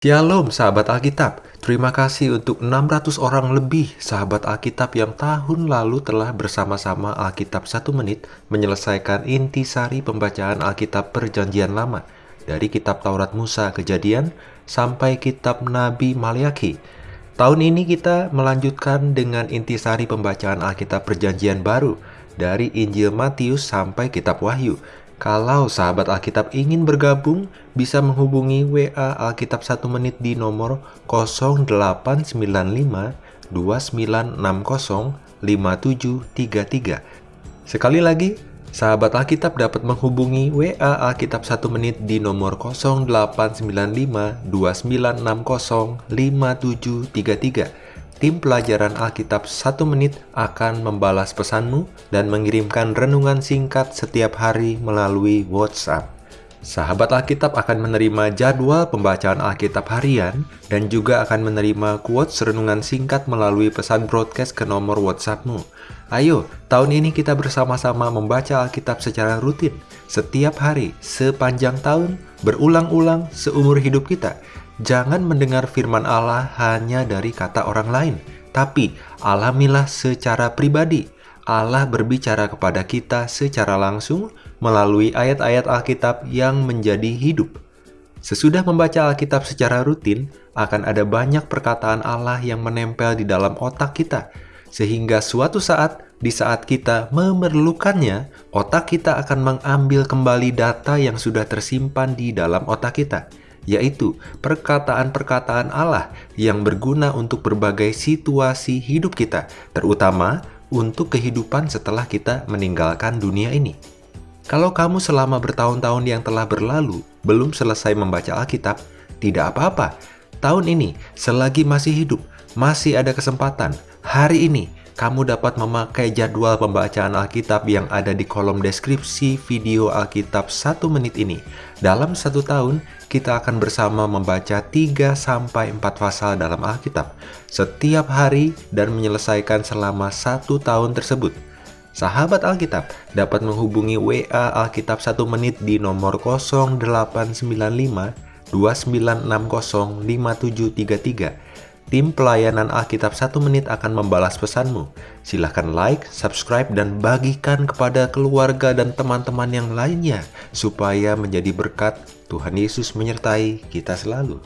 Shalom sahabat Alkitab, terima kasih untuk 600 orang lebih sahabat Alkitab yang tahun lalu telah bersama-sama Alkitab satu menit menyelesaikan intisari pembacaan Alkitab perjanjian lama dari kitab Taurat Musa kejadian sampai kitab Nabi Maliaki. Tahun ini kita melanjutkan dengan intisari pembacaan Alkitab perjanjian baru dari Injil Matius sampai kitab Wahyu. Kalau sahabat Alkitab ingin bergabung, bisa menghubungi WA Alkitab 1 menit di nomor 0895 2960 5733. Sekali lagi, sahabat Alkitab dapat menghubungi WA Alkitab 1 menit di nomor 0895 2960 5733 tim pelajaran Alkitab satu menit akan membalas pesanmu dan mengirimkan renungan singkat setiap hari melalui WhatsApp. Sahabat Alkitab akan menerima jadwal pembacaan Alkitab harian dan juga akan menerima quotes renungan singkat melalui pesan broadcast ke nomor WhatsAppmu. Ayo, tahun ini kita bersama-sama membaca Alkitab secara rutin, setiap hari, sepanjang tahun, berulang-ulang seumur hidup kita. Jangan mendengar firman Allah hanya dari kata orang lain, tapi alamilah secara pribadi. Allah berbicara kepada kita secara langsung melalui ayat-ayat Alkitab yang menjadi hidup. Sesudah membaca Alkitab secara rutin, akan ada banyak perkataan Allah yang menempel di dalam otak kita, sehingga suatu saat, di saat kita memerlukannya, otak kita akan mengambil kembali data yang sudah tersimpan di dalam otak kita yaitu perkataan-perkataan Allah yang berguna untuk berbagai situasi hidup kita, terutama untuk kehidupan setelah kita meninggalkan dunia ini. Kalau kamu selama bertahun-tahun yang telah berlalu belum selesai membaca Alkitab, tidak apa-apa. Tahun ini, selagi masih hidup, masih ada kesempatan. Hari ini, kamu dapat memakai jadwal pembacaan Alkitab yang ada di kolom deskripsi video Alkitab satu menit ini. Dalam satu tahun, kita akan bersama membaca 3-4 pasal dalam Alkitab setiap hari dan menyelesaikan selama satu tahun tersebut. Sahabat Alkitab dapat menghubungi WA Alkitab 1 menit di nomor 0895 2960 5733 Tim pelayanan Alkitab 1 menit akan membalas pesanmu. Silahkan like, subscribe, dan bagikan kepada keluarga dan teman-teman yang lainnya supaya menjadi berkat Tuhan Yesus menyertai kita selalu.